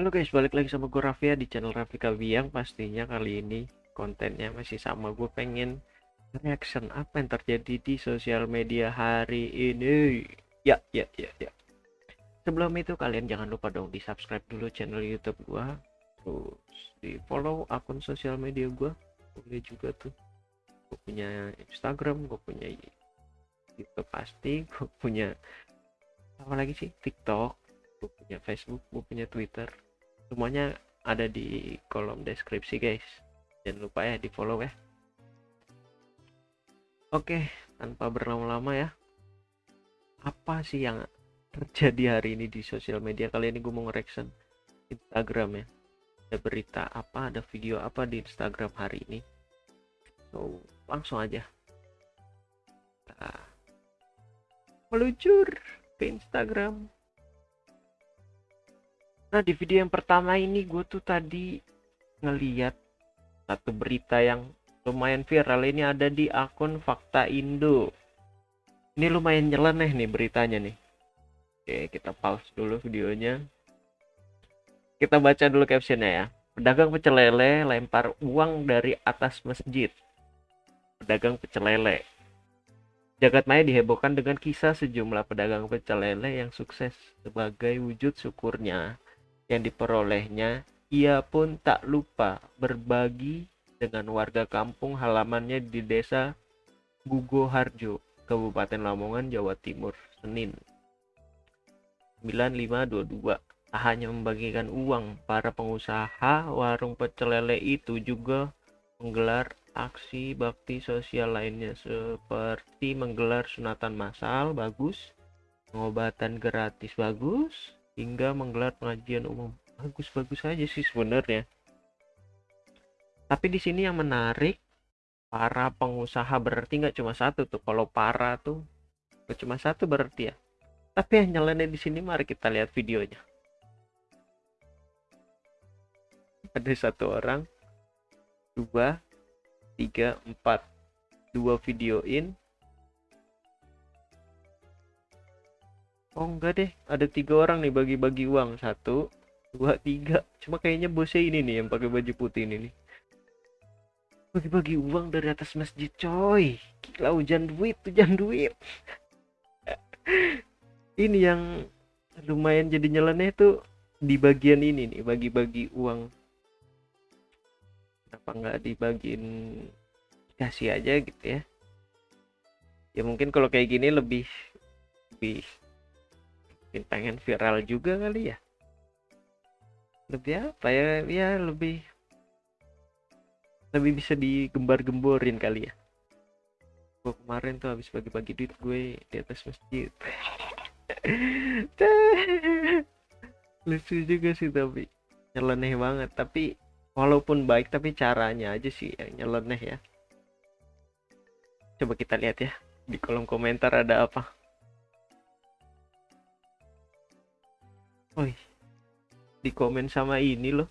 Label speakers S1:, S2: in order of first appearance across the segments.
S1: Halo guys, balik lagi sama gue Rafia di channel Raffi Kabiang Pastinya kali ini kontennya masih sama. Gue pengen reaction apa yang terjadi di sosial media hari ini. Ya, ya, ya, ya. Sebelum itu kalian jangan lupa dong di subscribe dulu channel youtube gue Terus di follow akun sosial media gue Boleh juga tuh. Gue punya Instagram, gue punya YouTube pasti Gue punya apa lagi sih? TikTok gue punya Facebook, gue punya Twitter. Semuanya ada di kolom deskripsi guys. Jangan lupa ya di follow ya. Oke, tanpa berlama-lama ya. Apa sih yang terjadi hari ini di sosial media kali ini gue mau nge-reaction Instagram ya. Ada berita apa, ada video apa di Instagram hari ini. So, langsung aja. Kita meluncur ke Instagram. Nah di video yang pertama ini gue tuh tadi ngeliat satu berita yang lumayan viral ini ada di akun Fakta Indo. Ini lumayan nyeleneh nih beritanya nih. Oke kita pause dulu videonya. Kita baca dulu captionnya ya. Pedagang pecel lele lempar uang dari atas masjid. Pedagang pecel lele. Jagat maya dihebohkan dengan kisah sejumlah pedagang pecel lele yang sukses sebagai wujud syukurnya yang diperolehnya, ia pun tak lupa berbagi dengan warga kampung halamannya di desa Gugoharjo, Kabupaten Lamongan, Jawa Timur, Senin. 9522. Tak hanya membagikan uang, para pengusaha warung pecel lele itu juga menggelar aksi bakti sosial lainnya seperti menggelar sunatan massal bagus, pengobatan gratis bagus, hingga menggelar pengajian umum. Bagus-bagus aja sih sebenarnya. Tapi di sini yang menarik para pengusaha berarti nggak cuma satu tuh. Kalau para tuh nggak cuma satu berarti ya. Tapi yang nyeleneh di sini mari kita lihat videonya. Ada satu orang, dua, tiga, empat, dua videoin, Oh enggak deh, ada tiga orang nih bagi-bagi uang satu, dua, tiga. Cuma kayaknya bosnya ini nih yang pakai baju putih ini nih. Bagi-bagi uang dari atas masjid, coy. Gila hujan duit, hujan duit. ini yang lumayan jadi nyeleneh tuh di bagian ini nih, bagi-bagi uang. Kenapa nggak dibagiin kasih aja gitu ya? Ya mungkin kalau kayak gini lebih lebih mungkin pengen viral juga kali ya. Lebih apa ya? Ya lebih lebih bisa digembar-gemborin kali ya. Gue kemarin tuh habis bagi-bagi duit gue di atas masjid. Lucu juga sih tapi nyeleneh banget. Tapi walaupun baik tapi caranya aja sih yang nyeleneh ya. Coba kita lihat ya di kolom komentar ada apa Woi, di komen sama ini loh.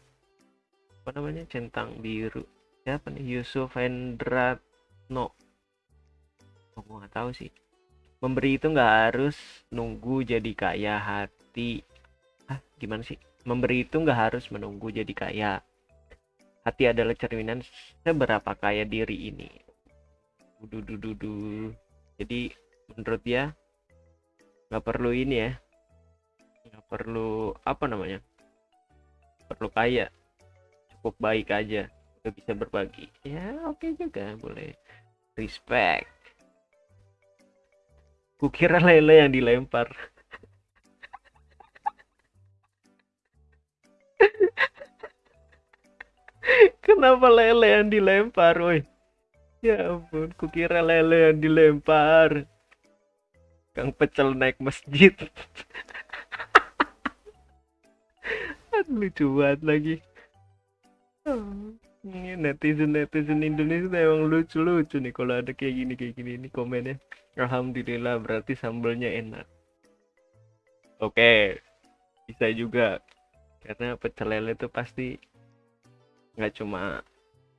S1: Apa namanya? Centang biru. Siapa nih? Yusuf Hendratno. Oh, gue nggak tahu sih. Memberi itu nggak harus nunggu jadi kaya hati. Ah, gimana sih? Memberi itu nggak harus menunggu jadi kaya. Hati adalah cerminan seberapa kaya diri ini. Dudu Jadi menurut dia nggak perlu ini ya perlu apa namanya perlu kaya. Cukup baik aja udah bisa berbagi. Ya oke okay juga boleh. Respect. Kukira lele yang dilempar. Kenapa lele yang dilempar woi? Ya ampun kukira lele yang dilempar. Kang pecel naik masjid lucu banget lagi. Oh, netizen netizen Indonesia emang lucu lucu nih kalau ada kayak gini kayak gini. Ini komennya Alhamdulillah berarti sambelnya enak. Oke bisa juga. Karena pecel lele itu pasti nggak cuma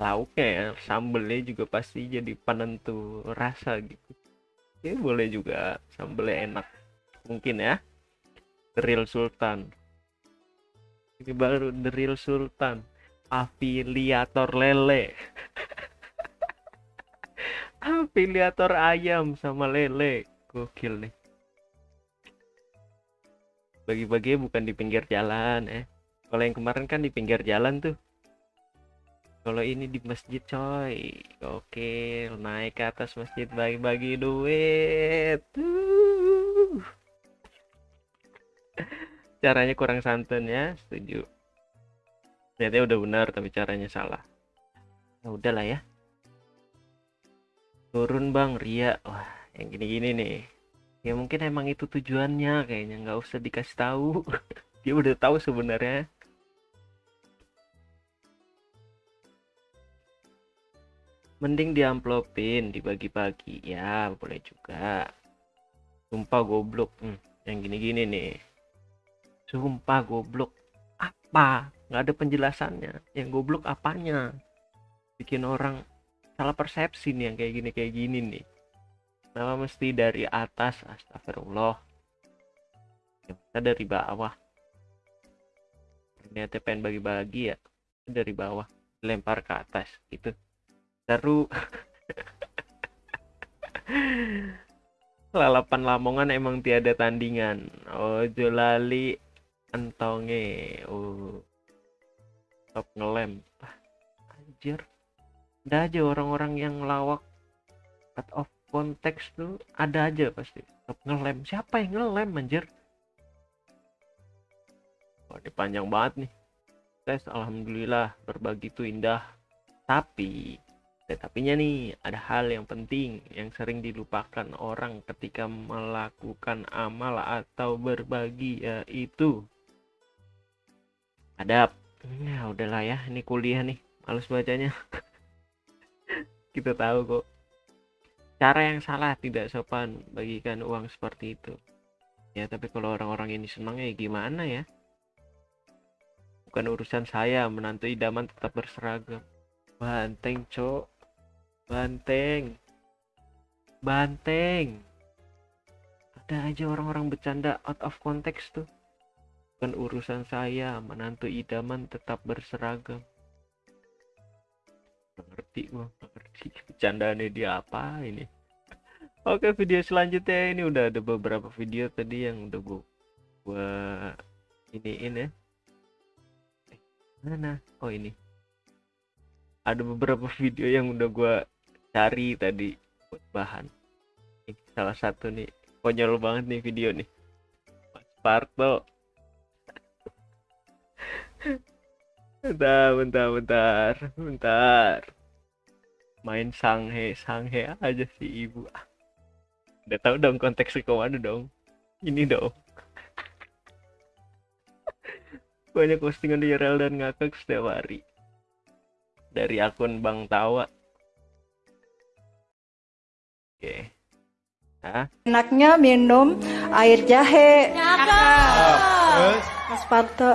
S1: lauknya ya sambelnya juga pasti jadi penentu rasa gitu. Ya boleh juga sambelnya enak. Mungkin ya. Real sultan ini baru the real sultan. Afiliator lele. Afiliator ayam sama lele. Gokil nih. Bagi-bagi bukan di pinggir jalan eh. Kalau yang kemarin kan di pinggir jalan tuh. Kalau ini di masjid coy. Oke naik ke atas masjid bagi-bagi duit. Caranya kurang santun ya setuju. Ternyata udah benar tapi caranya salah. Ya udahlah ya. Turun bang. Ria. Wah yang gini-gini nih. Ya mungkin emang itu tujuannya kayaknya. Nggak usah dikasih tahu. Dia udah tahu sebenarnya. Mending diamplopin dibagi-bagi. Ya boleh juga. Sumpah goblok. Hmm, yang gini-gini nih sumpah goblok. Apa? Nggak ada penjelasannya. Yang goblok apanya? Bikin orang salah persepsi nih yang kayak gini kayak gini nih. Kenapa mesti dari atas? Astagfirullah. Ya kita dari bawah. Ternyata pengen bagi-bagi ya. Dari bawah lempar ke atas gitu. Seru. Lalapan lamongan emang tiada tandingan. Oh jolali entonge. Oh. Top ngelem. Ah, anjir. Ada aja orang-orang yang lawak cut off konteks tuh ada aja pasti. Top ngelem. Siapa yang ngelem anjir? Wah, ini panjang banget nih. Tes alhamdulillah berbagi itu indah. Tapi tetapinya nih ada hal yang penting yang sering dilupakan orang ketika melakukan amal atau berbagi yaitu adab. Ya udahlah ya ini kuliah nih males bacanya. Kita tahu kok. Cara yang salah tidak sopan bagikan uang seperti itu. Ya tapi kalau orang-orang ini senang ya gimana ya? Bukan urusan saya menantu idaman tetap berseragam. Banteng cok. Banteng. Banteng. Ada aja orang-orang bercanda out of context tuh bukan urusan saya menantu idaman tetap berseragam. Ngerti gua gak ngerti bercandaannya dia apa ini? Oke video selanjutnya. Ini udah ada beberapa video tadi yang udah gua gua iniin ya. Eh, mana? Oh ini. Ada beberapa video yang udah gua cari tadi buat bahan. Ini salah satu nih. Konyol banget nih video nih. Mas Parto bentar bentar bentar bentar. Main sanghe sanghe aja si ibu. Udah tahu dong konteksnya ke mana dong. Ini dong. Banyak postingan di rel dan ngakak setiap hari. Dari akun Bang Tawa. Oke. Hah?
S2: Enaknya minum air jahe. Mas Parto,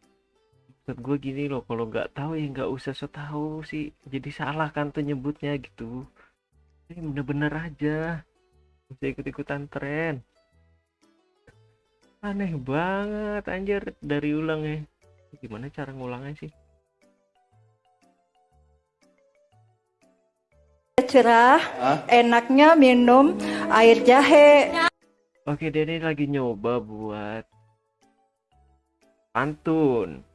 S1: Maksud gue gini loh, kalau nggak tahu ya nggak usah so tahu sih. Jadi salah kan tuh nyebutnya gitu. Ini bener-bener aja. Bisa ikut-ikutan tren. Aneh banget anjir dari ulang ya. Gimana cara ngulangnya sih?
S2: Cerah, enaknya minum air jahe.
S1: Oke, dia ini lagi nyoba buat pantun.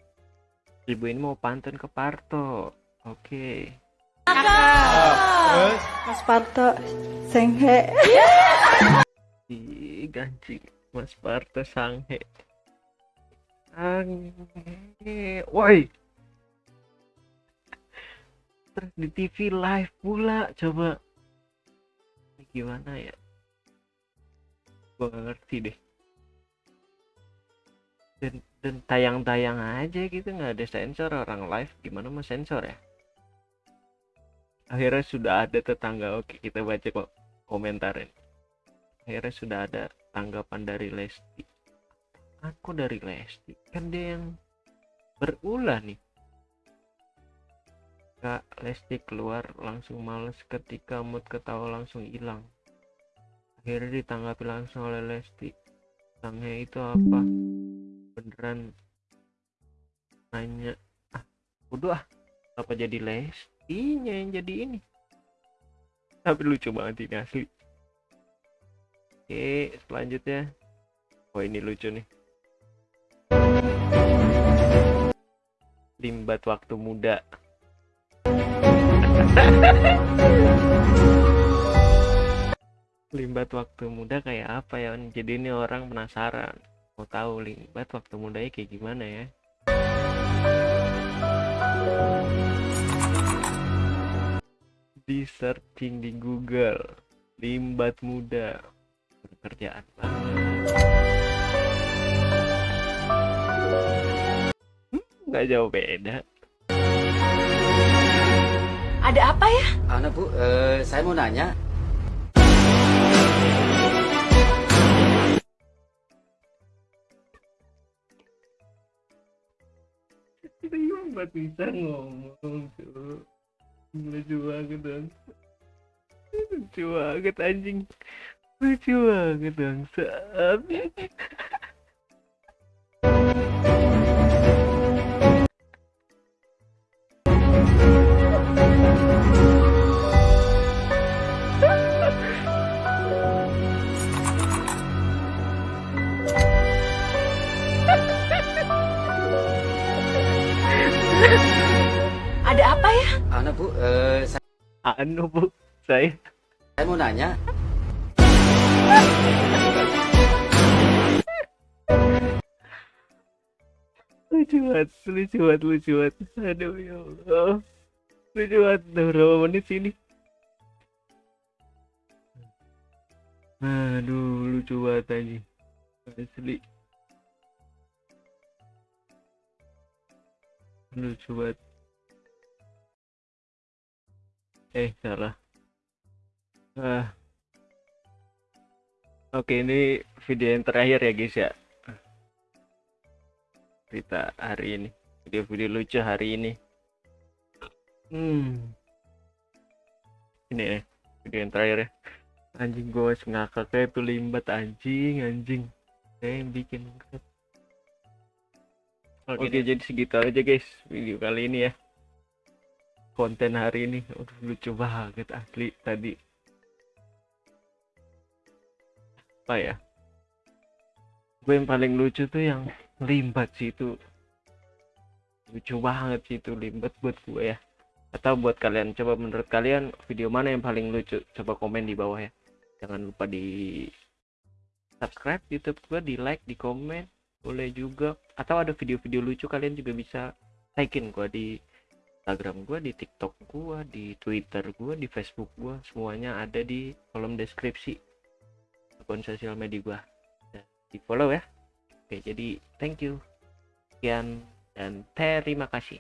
S1: Ibu ini mau pantun ke Parto. Oke.
S2: Mas Parto, senghe.
S1: Ih, ganci Mas Parto Sanghe. Sanghe. Woi. Terus di TV live pula coba. Ini gimana ya? Gua gak ngerti deh. Dan tayang-tayang aja gitu nggak ada sensor orang live gimana mau sensor ya? Akhirnya sudah ada tetangga oke kita baca kok komentarin. Akhirnya sudah ada tanggapan dari Lesti. Aku dari Lesti kan dia yang berulah nih. Kak Lesti keluar langsung males ketika mood ketawa langsung hilang. Akhirnya ditanggapi langsung oleh Lesti. Tangnya itu apa beneran nanya ah udah ah apa jadi Lestinya yang jadi ini. Tapi lucu banget ini asli. Oke selanjutnya. Oh ini lucu nih. Limbat waktu muda. Limbat waktu muda kayak apa ya? Jadi ini orang penasaran mau tahu limbat waktu mudanya kayak gimana ya? Di searching di Google. Limbat muda. Pekerjaan banget Hmm, nggak jauh beda.
S3: Ada apa ya?
S4: Anu Bu, eh, saya mau nanya,
S1: limbat bisa ngomong tuh lucu banget dong lucu banget anjing. Lucu banget dong
S3: Ada
S4: anu Bu, eh, saya,
S1: anu bu saya.
S4: saya mau nanya,
S1: lucu banget lucu banget lucu banget. Aduh ya Allah. Lucu banget udah berapa menit sini aduh lucu banget anjing. Asli. Lucu banget eh salah. Ah. Oke ini video yang terakhir ya guys ya. Cerita hari ini. Video-video lucu hari ini. Hmm. Ini ya video yang terakhir ya. Anjing gue masih ngakak kayak tuh limbat anjing anjing. Saya yang bikin oke jadi segitu aja guys video kali ini ya konten hari ini. Aduh, lucu banget asli tadi. Apa ya? Gue yang paling lucu tuh yang limbat sih itu. Lucu banget sih itu limbat buat gue ya. Atau buat kalian. Coba menurut kalian video mana yang paling lucu? Coba komen di bawah ya. Jangan lupa di subscribe youtube gue di like di komen. Boleh juga. Atau ada video-video lucu kalian juga bisa tagin gue di instagram gue di tiktok gue di twitter gue di facebook gue semuanya ada di kolom deskripsi akun sosial media gue di follow ya Oke, jadi thank you. Sekian dan terima kasih.